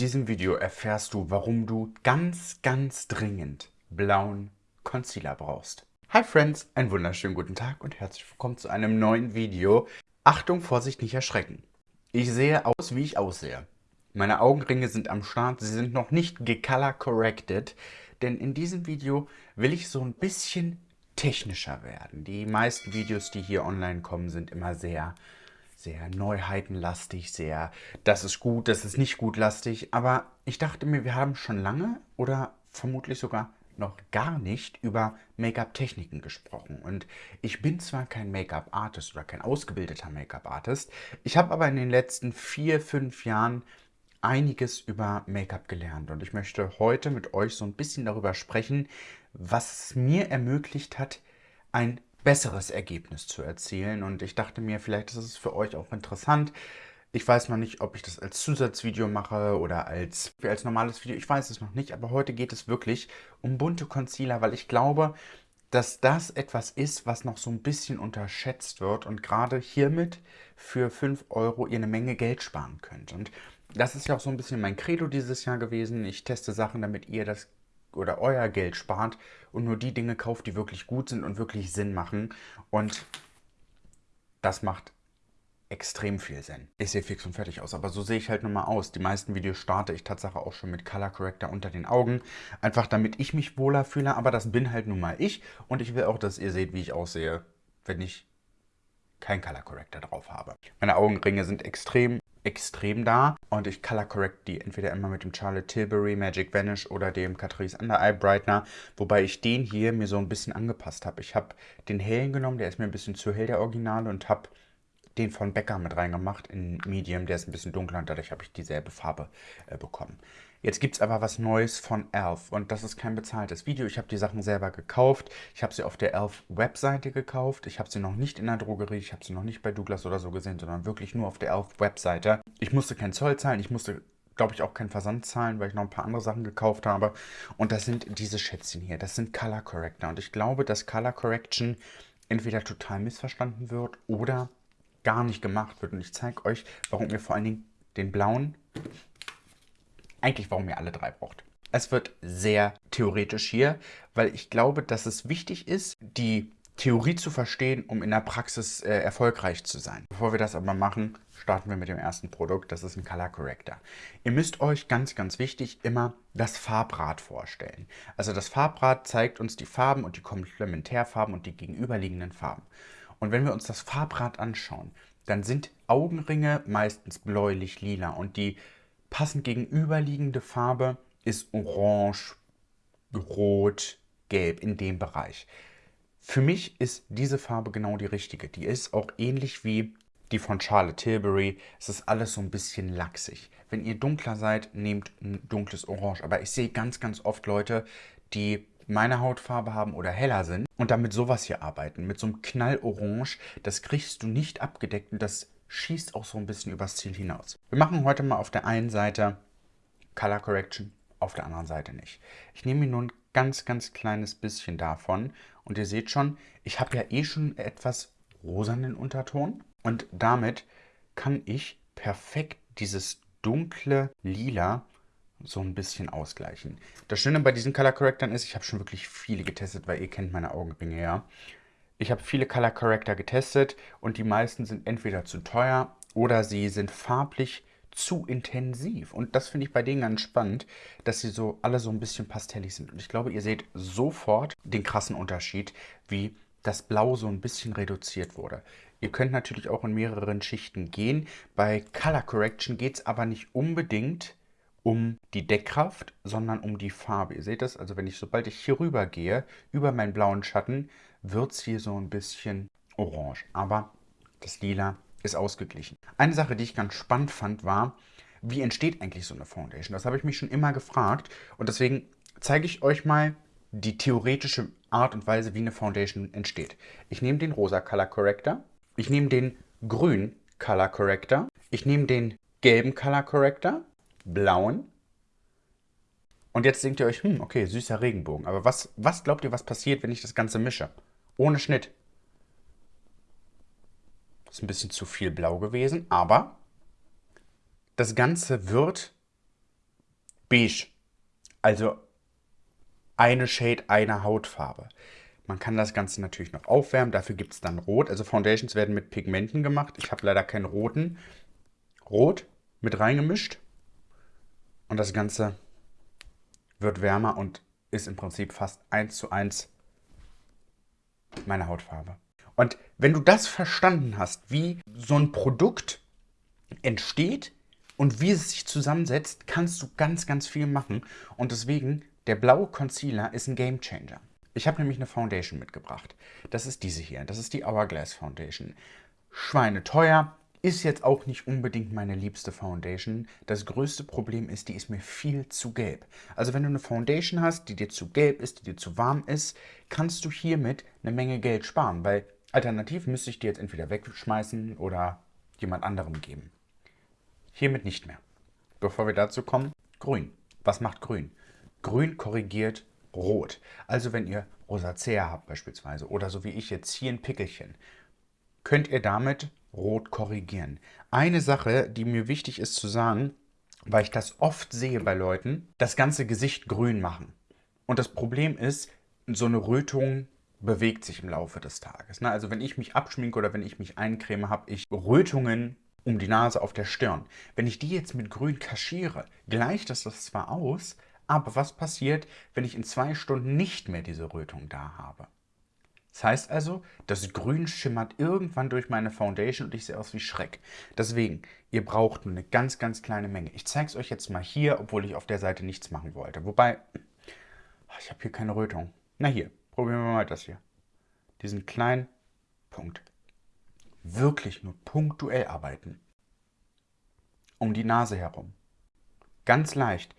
diesem Video erfährst du, warum du ganz, ganz dringend blauen Concealer brauchst. Hi Friends, einen wunderschönen guten Tag und herzlich willkommen zu einem neuen Video. Achtung, Vorsicht, nicht erschrecken. Ich sehe aus, wie ich aussehe. Meine Augenringe sind am Start, sie sind noch nicht gecolor corrected, denn in diesem Video will ich so ein bisschen technischer werden. Die meisten Videos, die hier online kommen, sind immer sehr sehr neuheitenlastig, sehr das ist gut, das ist nicht gut lastig. Aber ich dachte mir, wir haben schon lange oder vermutlich sogar noch gar nicht über Make-up-Techniken gesprochen. Und ich bin zwar kein Make-up-Artist oder kein ausgebildeter Make-up-Artist, ich habe aber in den letzten vier, fünf Jahren einiges über Make-up gelernt. Und ich möchte heute mit euch so ein bisschen darüber sprechen, was es mir ermöglicht hat, ein besseres Ergebnis zu erzielen. Und ich dachte mir, vielleicht ist es für euch auch interessant. Ich weiß noch nicht, ob ich das als Zusatzvideo mache oder als, als normales Video. Ich weiß es noch nicht, aber heute geht es wirklich um bunte Concealer, weil ich glaube, dass das etwas ist, was noch so ein bisschen unterschätzt wird und gerade hiermit für 5 Euro ihr eine Menge Geld sparen könnt. Und das ist ja auch so ein bisschen mein Credo dieses Jahr gewesen. Ich teste Sachen, damit ihr das oder euer Geld spart und nur die Dinge kauft, die wirklich gut sind und wirklich Sinn machen. Und das macht extrem viel Sinn. Ich sehe fix und fertig aus, aber so sehe ich halt nun mal aus. Die meisten Videos starte ich tatsächlich auch schon mit Color Corrector unter den Augen. Einfach damit ich mich wohler fühle, aber das bin halt nun mal ich. Und ich will auch, dass ihr seht, wie ich aussehe, wenn ich kein Color Corrector drauf habe. Meine Augenringe sind extrem extrem da und ich color correct die entweder immer mit dem Charlotte Tilbury Magic Vanish oder dem Catrice Under Eye Brightener, wobei ich den hier mir so ein bisschen angepasst habe. Ich habe den hellen genommen, der ist mir ein bisschen zu hell, der Originale, und habe den von Becker mit reingemacht in Medium, der ist ein bisschen dunkler und dadurch habe ich dieselbe Farbe äh, bekommen. Jetzt gibt es aber was Neues von Elf und das ist kein bezahltes Video. Ich habe die Sachen selber gekauft. Ich habe sie auf der Elf-Webseite gekauft. Ich habe sie noch nicht in der Drogerie, ich habe sie noch nicht bei Douglas oder so gesehen, sondern wirklich nur auf der Elf-Webseite. Ich musste keinen Zoll zahlen, ich musste glaube ich, auch keinen Versand zahlen, weil ich noch ein paar andere Sachen gekauft habe. Und das sind diese Schätzchen hier. Das sind Color Corrector. Und ich glaube, dass Color Correction entweder total missverstanden wird oder gar nicht gemacht wird. Und ich zeige euch, warum ihr vor allen Dingen den blauen eigentlich warum ihr alle drei braucht. Es wird sehr theoretisch hier, weil ich glaube, dass es wichtig ist, die Theorie zu verstehen, um in der Praxis äh, erfolgreich zu sein. Bevor wir das aber machen, starten wir mit dem ersten Produkt. Das ist ein Color Corrector. Ihr müsst euch ganz, ganz wichtig immer das Farbrad vorstellen. Also das Farbrad zeigt uns die Farben und die Komplementärfarben und die gegenüberliegenden Farben. Und wenn wir uns das Farbrad anschauen, dann sind Augenringe meistens bläulich-lila und die Passend gegenüberliegende Farbe ist orange, rot, gelb in dem Bereich. Für mich ist diese Farbe genau die richtige. Die ist auch ähnlich wie die von Charlotte Tilbury. Es ist alles so ein bisschen lachsig. Wenn ihr dunkler seid, nehmt ein dunkles Orange. Aber ich sehe ganz, ganz oft Leute, die meine Hautfarbe haben oder heller sind und damit sowas hier arbeiten. Mit so einem Knallorange, das kriegst du nicht abgedeckt und das schießt auch so ein bisschen übers Ziel hinaus. Wir machen heute mal auf der einen Seite Color Correction, auf der anderen Seite nicht. Ich nehme mir nur ein ganz, ganz kleines bisschen davon und ihr seht schon, ich habe ja eh schon etwas rosanen Unterton und damit kann ich perfekt dieses dunkle Lila so ein bisschen ausgleichen. Das Schöne bei diesen Color Correctern ist, ich habe schon wirklich viele getestet, weil ihr kennt meine Augenringe ja. Ich habe viele Color Corrector getestet und die meisten sind entweder zu teuer oder sie sind farblich zu intensiv. Und das finde ich bei denen ganz spannend, dass sie so alle so ein bisschen pastellig sind. Und ich glaube, ihr seht sofort den krassen Unterschied, wie das Blau so ein bisschen reduziert wurde. Ihr könnt natürlich auch in mehreren Schichten gehen. Bei Color Correction geht es aber nicht unbedingt um die Deckkraft, sondern um die Farbe. Ihr seht das, also wenn ich, sobald ich hier rüber gehe, über meinen blauen Schatten, wird es hier so ein bisschen orange. Aber das Lila ist ausgeglichen. Eine Sache, die ich ganz spannend fand, war, wie entsteht eigentlich so eine Foundation? Das habe ich mich schon immer gefragt und deswegen zeige ich euch mal die theoretische Art und Weise, wie eine Foundation entsteht. Ich nehme den rosa Color Corrector, ich nehme den grün Color Corrector, ich nehme den gelben Color Corrector, blauen und jetzt denkt ihr euch, hm, okay, süßer Regenbogen. Aber was, was glaubt ihr, was passiert, wenn ich das Ganze mische? Ohne Schnitt. Ist ein bisschen zu viel blau gewesen, aber das Ganze wird beige. Also eine Shade, eine Hautfarbe. Man kann das Ganze natürlich noch aufwärmen, dafür gibt es dann Rot. Also Foundations werden mit Pigmenten gemacht. Ich habe leider keinen roten. Rot mit reingemischt. Und das Ganze wird wärmer und ist im Prinzip fast eins zu eins meine Hautfarbe. Und wenn du das verstanden hast, wie so ein Produkt entsteht und wie es sich zusammensetzt, kannst du ganz, ganz viel machen. Und deswegen, der blaue Concealer ist ein Game Changer. Ich habe nämlich eine Foundation mitgebracht. Das ist diese hier. Das ist die Hourglass Foundation. Schweine teuer, ist jetzt auch nicht unbedingt meine liebste Foundation. Das größte Problem ist, die ist mir viel zu gelb. Also wenn du eine Foundation hast, die dir zu gelb ist, die dir zu warm ist, kannst du hiermit eine Menge Geld sparen, weil alternativ müsste ich die jetzt entweder wegschmeißen oder jemand anderem geben. Hiermit nicht mehr. Bevor wir dazu kommen, grün. Was macht grün? Grün korrigiert rot. Also wenn ihr Rosacea habt beispielsweise oder so wie ich jetzt hier ein Pickelchen, könnt ihr damit rot korrigieren. Eine Sache, die mir wichtig ist zu sagen, weil ich das oft sehe bei Leuten, das ganze Gesicht grün machen. Und das Problem ist, so eine Rötung bewegt sich im Laufe des Tages. Ne? Also wenn ich mich abschminke oder wenn ich mich eincreme, habe ich Rötungen um die Nase auf der Stirn. Wenn ich die jetzt mit grün kaschiere, gleicht das das zwar aus, aber was passiert, wenn ich in zwei Stunden nicht mehr diese Rötung da habe? Das heißt also, das Grün schimmert irgendwann durch meine Foundation und ich sehe aus wie Schreck. Deswegen, ihr braucht nur eine ganz, ganz kleine Menge. Ich zeige es euch jetzt mal hier, obwohl ich auf der Seite nichts machen wollte. Wobei, ich habe hier keine Rötung. Na hier, probieren wir mal das hier. Diesen kleinen Punkt. Wirklich nur punktuell arbeiten. Um die Nase herum. Ganz leicht.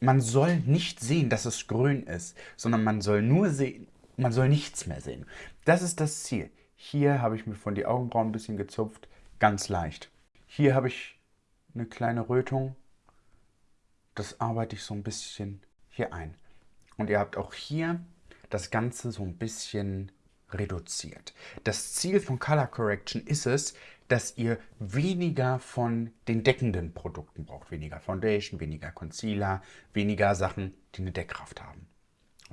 Man soll nicht sehen, dass es grün ist, sondern man soll nur sehen, man soll nichts mehr sehen. Das ist das Ziel. Hier habe ich mir von die Augenbrauen ein bisschen gezupft, ganz leicht. Hier habe ich eine kleine Rötung. Das arbeite ich so ein bisschen hier ein. Und ihr habt auch hier das Ganze so ein bisschen reduziert. Das Ziel von Color Correction ist es, dass ihr weniger von den deckenden Produkten braucht. Weniger Foundation, weniger Concealer, weniger Sachen, die eine Deckkraft haben.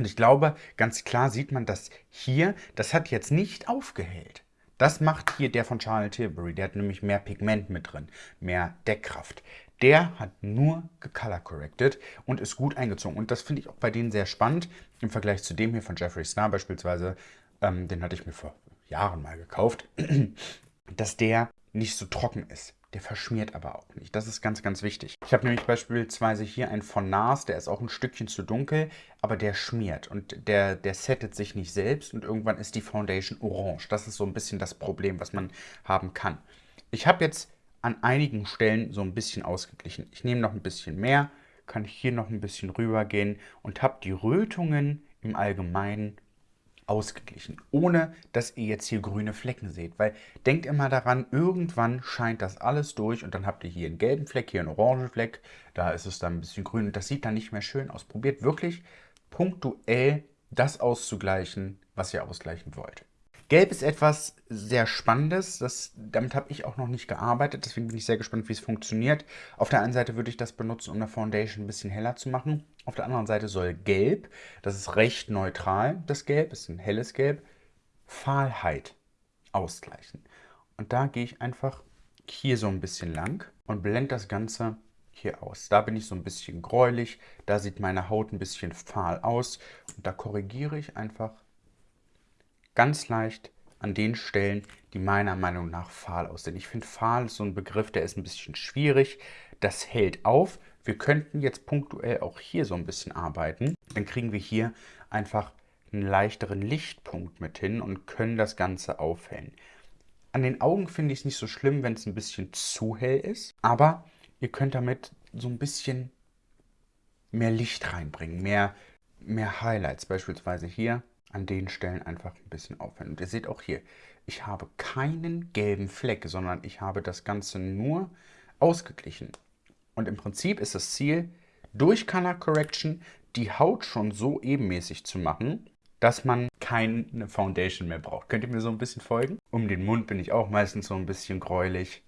Und ich glaube, ganz klar sieht man das hier, das hat jetzt nicht aufgehellt. Das macht hier der von Charlotte Tilbury. Der hat nämlich mehr Pigment mit drin, mehr Deckkraft. Der hat nur gecolor corrected und ist gut eingezogen. Und das finde ich auch bei denen sehr spannend im Vergleich zu dem hier von Jeffree Star beispielsweise. Ähm, den hatte ich mir vor Jahren mal gekauft. dass der nicht so trocken ist. Der verschmiert aber auch nicht. Das ist ganz, ganz wichtig. Ich habe nämlich beispielsweise hier einen von NARS, der ist auch ein Stückchen zu dunkel, aber der schmiert und der, der settet sich nicht selbst und irgendwann ist die Foundation orange. Das ist so ein bisschen das Problem, was man haben kann. Ich habe jetzt an einigen Stellen so ein bisschen ausgeglichen. Ich nehme noch ein bisschen mehr, kann hier noch ein bisschen rüber gehen und habe die Rötungen im Allgemeinen ausgeglichen, ohne dass ihr jetzt hier grüne Flecken seht. Weil denkt immer daran, irgendwann scheint das alles durch und dann habt ihr hier einen gelben Fleck, hier einen orangen Fleck, da ist es dann ein bisschen grün und das sieht dann nicht mehr schön aus. Probiert wirklich punktuell das auszugleichen, was ihr ausgleichen wollt. Gelb ist etwas sehr Spannendes. Das, damit habe ich auch noch nicht gearbeitet. Deswegen bin ich sehr gespannt, wie es funktioniert. Auf der einen Seite würde ich das benutzen, um eine Foundation ein bisschen heller zu machen. Auf der anderen Seite soll Gelb, das ist recht neutral, das Gelb, ist ein helles Gelb, Fahlheit ausgleichen. Und da gehe ich einfach hier so ein bisschen lang und blende das Ganze hier aus. Da bin ich so ein bisschen gräulich, da sieht meine Haut ein bisschen fahl aus und da korrigiere ich einfach ganz leicht an den Stellen, die meiner Meinung nach fahl aussehen. Ich finde, fahl ist so ein Begriff, der ist ein bisschen schwierig. Das hält auf. Wir könnten jetzt punktuell auch hier so ein bisschen arbeiten. Dann kriegen wir hier einfach einen leichteren Lichtpunkt mit hin und können das Ganze aufhellen. An den Augen finde ich es nicht so schlimm, wenn es ein bisschen zu hell ist, aber ihr könnt damit so ein bisschen mehr Licht reinbringen, mehr, mehr Highlights. Beispielsweise hier an den Stellen einfach ein bisschen aufhellen. Und ihr seht auch hier, ich habe keinen gelben Fleck, sondern ich habe das Ganze nur ausgeglichen. Und im Prinzip ist das Ziel, durch Color Correction die Haut schon so ebenmäßig zu machen, dass man keine Foundation mehr braucht. Könnt ihr mir so ein bisschen folgen? Um den Mund bin ich auch meistens so ein bisschen gräulich.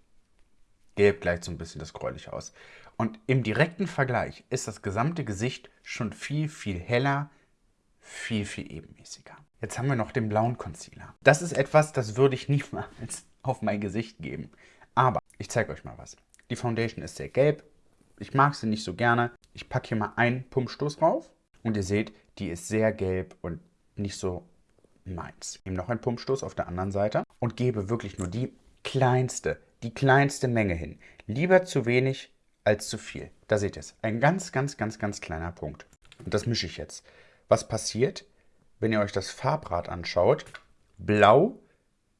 Gelb gleicht so ein bisschen das Gräuliche aus. Und im direkten Vergleich ist das gesamte Gesicht schon viel, viel heller, viel, viel ebenmäßiger. Jetzt haben wir noch den blauen Concealer. Das ist etwas, das würde ich niemals auf mein Gesicht geben. Aber ich zeige euch mal was. Die Foundation ist sehr gelb. Ich mag sie nicht so gerne. Ich packe hier mal einen Pumpstoß drauf. Und ihr seht, die ist sehr gelb und nicht so meins. Nehme noch einen Pumpstoß auf der anderen Seite und gebe wirklich nur die kleinste, die kleinste Menge hin. Lieber zu wenig als zu viel. Da seht ihr es. Ein ganz, ganz, ganz, ganz kleiner Punkt. Und das mische ich jetzt. Was passiert, wenn ihr euch das Farbrad anschaut? Blau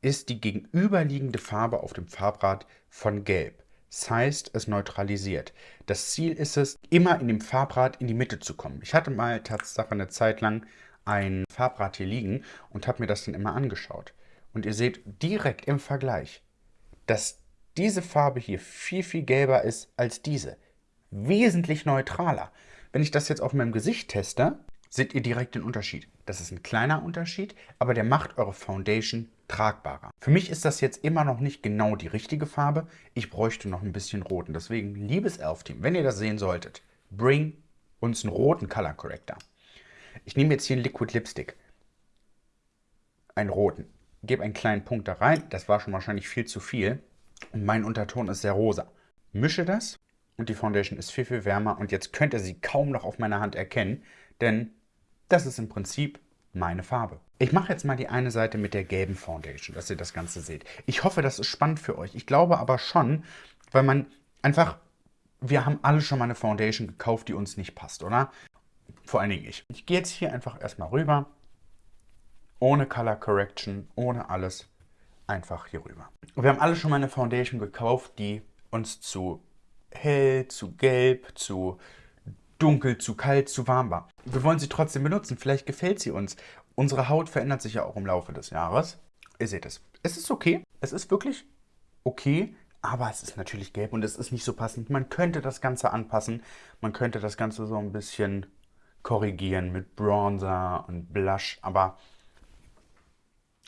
ist die gegenüberliegende Farbe auf dem Farbrad von Gelb. Das heißt, es neutralisiert. Das Ziel ist es, immer in dem Farbrad in die Mitte zu kommen. Ich hatte mal Tatsache eine Zeit lang ein Farbrad hier liegen und habe mir das dann immer angeschaut. Und ihr seht direkt im Vergleich, dass diese Farbe hier viel, viel gelber ist als diese. Wesentlich neutraler. Wenn ich das jetzt auf meinem Gesicht teste, seht ihr direkt den Unterschied. Das ist ein kleiner Unterschied, aber der macht eure Foundation tragbarer. Für mich ist das jetzt immer noch nicht genau die richtige Farbe. Ich bräuchte noch ein bisschen Rot. Und deswegen, liebes Elf-Team, wenn ihr das sehen solltet, bring uns einen roten Color Corrector. Ich nehme jetzt hier einen Liquid Lipstick. Einen roten. Gebe einen kleinen Punkt da rein. Das war schon wahrscheinlich viel zu viel. Und mein Unterton ist sehr rosa. Mische das und die Foundation ist viel, viel wärmer. Und jetzt könnt ihr sie kaum noch auf meiner Hand erkennen, denn das ist im Prinzip meine Farbe. Ich mache jetzt mal die eine Seite mit der gelben Foundation, dass ihr das Ganze seht. Ich hoffe, das ist spannend für euch. Ich glaube aber schon, weil man einfach, wir haben alle schon mal eine Foundation gekauft, die uns nicht passt, oder? Vor allen Dingen ich. Ich gehe jetzt hier einfach erstmal rüber. Ohne Color Correction, ohne alles. Einfach hier rüber. Wir haben alle schon mal eine Foundation gekauft, die uns zu hell, zu gelb, zu dunkel, zu kalt, zu warm war. Wir wollen sie trotzdem benutzen. Vielleicht gefällt sie uns. Unsere Haut verändert sich ja auch im Laufe des Jahres. Ihr seht es. Es ist okay. Es ist wirklich okay. Aber es ist natürlich gelb und es ist nicht so passend. Man könnte das Ganze anpassen. Man könnte das Ganze so ein bisschen korrigieren mit Bronzer und Blush, aber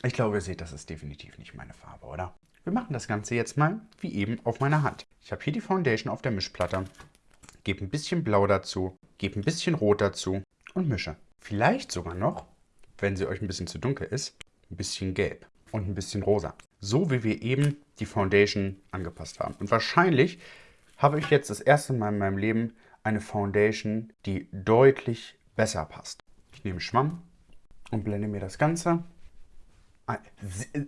ich glaube, ihr seht, das ist definitiv nicht meine Farbe, oder? Wir machen das Ganze jetzt mal wie eben auf meiner Hand. Ich habe hier die Foundation auf der Mischplatte, gebe ein bisschen Blau dazu, gebe ein bisschen Rot dazu und mische. Vielleicht sogar noch, wenn sie euch ein bisschen zu dunkel ist, ein bisschen Gelb und ein bisschen Rosa. So wie wir eben die Foundation angepasst haben. Und wahrscheinlich habe ich jetzt das erste Mal in meinem Leben eine Foundation, die deutlich besser passt. Ich nehme Schwamm und blende mir das Ganze.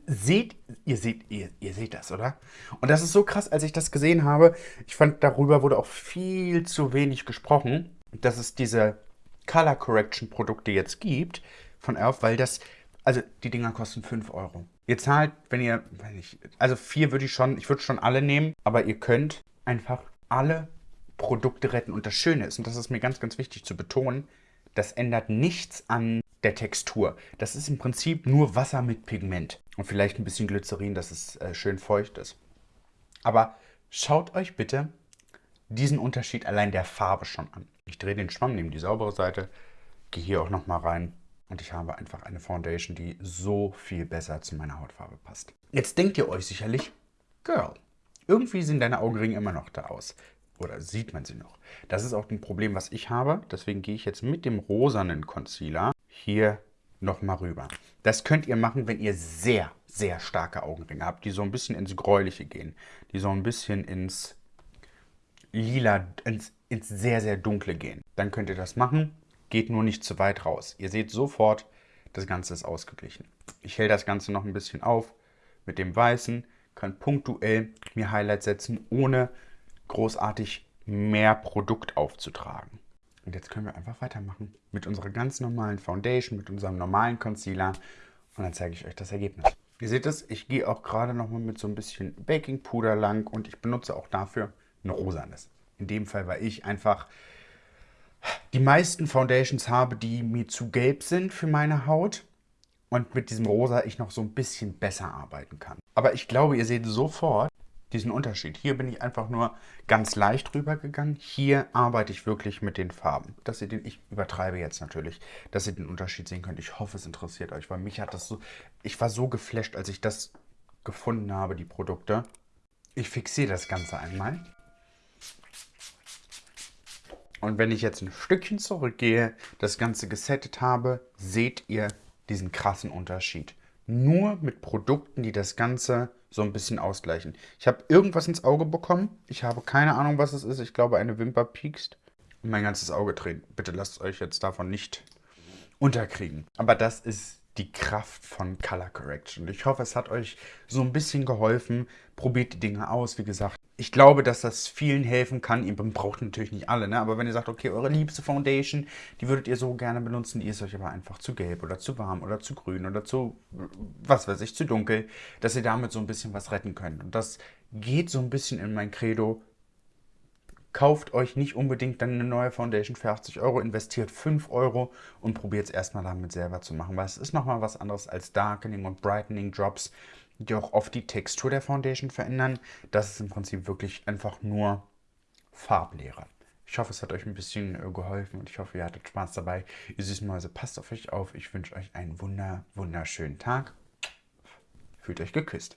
Seht, ihr seht, ihr, ihr seht das, oder? Und das ist so krass, als ich das gesehen habe. Ich fand, darüber wurde auch viel zu wenig gesprochen, dass es diese Color Correction Produkte jetzt gibt von Elf, weil das, also die Dinger kosten 5 Euro. Ihr zahlt, wenn ihr, weiß nicht, also 4 würde ich schon, ich würde schon alle nehmen, aber ihr könnt einfach alle Produkte retten. Und das Schöne ist, und das ist mir ganz, ganz wichtig zu betonen, das ändert nichts an der Textur. Das ist im Prinzip nur Wasser mit Pigment und vielleicht ein bisschen Glycerin, dass es äh, schön feucht ist. Aber schaut euch bitte diesen Unterschied allein der Farbe schon an. Ich drehe den Schwamm, nehme die saubere Seite, gehe hier auch nochmal rein und ich habe einfach eine Foundation, die so viel besser zu meiner Hautfarbe passt. Jetzt denkt ihr euch sicherlich, Girl, irgendwie sehen deine Augenringe immer noch da aus oder sieht man sie noch. Das ist auch ein Problem, was ich habe. Deswegen gehe ich jetzt mit dem rosanen Concealer hier nochmal rüber. Das könnt ihr machen, wenn ihr sehr, sehr starke Augenringe habt, die so ein bisschen ins Gräuliche gehen, die so ein bisschen ins Lila, ins, ins sehr, sehr Dunkle gehen. Dann könnt ihr das machen, geht nur nicht zu weit raus. Ihr seht sofort, das Ganze ist ausgeglichen. Ich helle das Ganze noch ein bisschen auf mit dem Weißen, kann punktuell mir Highlights setzen, ohne großartig mehr Produkt aufzutragen. Und jetzt können wir einfach weitermachen mit unserer ganz normalen Foundation, mit unserem normalen Concealer und dann zeige ich euch das Ergebnis. Ihr seht es, ich gehe auch gerade nochmal mit so ein bisschen Baking Puder lang und ich benutze auch dafür ein rosanes. In dem Fall, weil ich einfach die meisten Foundations habe, die mir zu gelb sind für meine Haut und mit diesem rosa ich noch so ein bisschen besser arbeiten kann. Aber ich glaube, ihr seht sofort, diesen Unterschied. Hier bin ich einfach nur ganz leicht rübergegangen. Hier arbeite ich wirklich mit den Farben. Dass ihr den, ich übertreibe jetzt natürlich, dass ihr den Unterschied sehen könnt. Ich hoffe, es interessiert euch, weil mich hat das so, ich war so geflasht, als ich das gefunden habe, die Produkte. Ich fixiere das Ganze einmal. Und wenn ich jetzt ein Stückchen zurückgehe, das Ganze gesettet habe, seht ihr diesen krassen Unterschied. Nur mit Produkten, die das Ganze so ein bisschen ausgleichen. Ich habe irgendwas ins Auge bekommen. Ich habe keine Ahnung, was es ist. Ich glaube, eine Wimper piekst. Und mein ganzes Auge dreht. Bitte lasst euch jetzt davon nicht unterkriegen. Aber das ist die Kraft von Color Correction. Ich hoffe, es hat euch so ein bisschen geholfen. Probiert die Dinge aus. Wie gesagt, ich glaube, dass das vielen helfen kann. Ihr braucht natürlich nicht alle, ne? aber wenn ihr sagt, okay, eure liebste Foundation, die würdet ihr so gerne benutzen, die ist euch aber einfach zu gelb oder zu warm oder zu grün oder zu, was weiß ich, zu dunkel, dass ihr damit so ein bisschen was retten könnt. Und das geht so ein bisschen in mein Credo. Kauft euch nicht unbedingt dann eine neue Foundation für 80 Euro, investiert 5 Euro und probiert es erstmal damit selber zu machen, weil es ist nochmal was anderes als Darkening und Brightening Drops die auch oft die Textur der Foundation verändern. Das ist im Prinzip wirklich einfach nur Farblehre. Ich hoffe, es hat euch ein bisschen äh, geholfen und ich hoffe, ihr hattet Spaß dabei. Ihr süßen Mäuse, passt auf euch auf. Ich wünsche euch einen wunder, wunderschönen Tag. Fühlt euch geküsst.